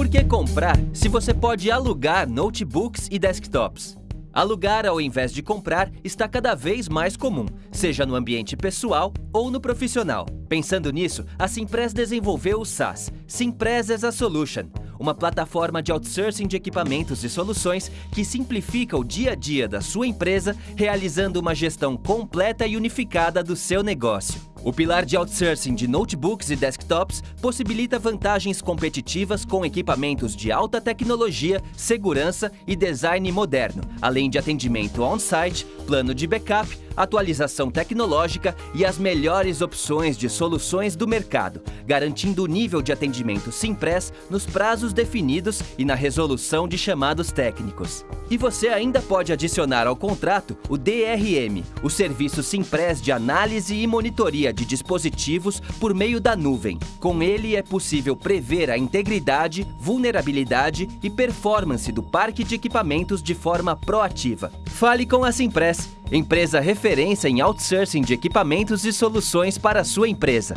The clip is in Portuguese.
Por que comprar se você pode alugar notebooks e desktops? Alugar ao invés de comprar está cada vez mais comum, seja no ambiente pessoal ou no profissional. Pensando nisso, a Simpress desenvolveu o SaaS, Simpress as a Solution, uma plataforma de outsourcing de equipamentos e soluções que simplifica o dia a dia da sua empresa, realizando uma gestão completa e unificada do seu negócio. O pilar de outsourcing de notebooks e desktops possibilita vantagens competitivas com equipamentos de alta tecnologia, segurança e design moderno, além de atendimento on-site, plano de backup, atualização tecnológica e as melhores opções de soluções do mercado, garantindo o nível de atendimento Simpress nos prazos definidos e na resolução de chamados técnicos. E você ainda pode adicionar ao contrato o DRM, o serviço Simpress de análise e monitoria de dispositivos por meio da nuvem. Com ele é possível prever a integridade, vulnerabilidade e performance do parque de equipamentos de forma proativa. Fale com a Simpress, empresa referência em outsourcing de equipamentos e soluções para a sua empresa.